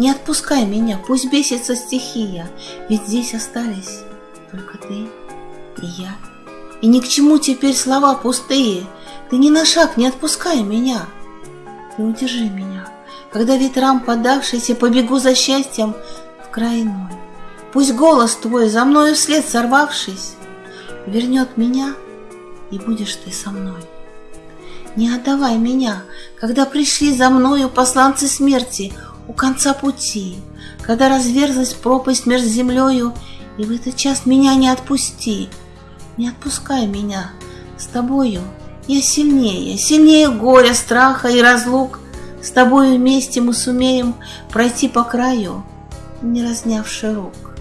Не отпускай меня, пусть бесится стихия, Ведь здесь остались только ты и я. И ни к чему теперь слова пустые, Ты ни на шаг не отпускай меня. Ты удержи меня, когда ветрам подавшийся Побегу за счастьем в край. Пусть голос твой, за мною вслед сорвавшись, Вернет меня, и будешь ты со мной. Не отдавай меня, когда пришли за мною посланцы смерти у конца пути, когда разверзлась пропасть между землею, и в этот час меня не отпусти, не отпускай меня, с тобою. Я сильнее, сильнее горя, страха и разлук, с тобою вместе мы сумеем пройти по краю, не разнявши рук.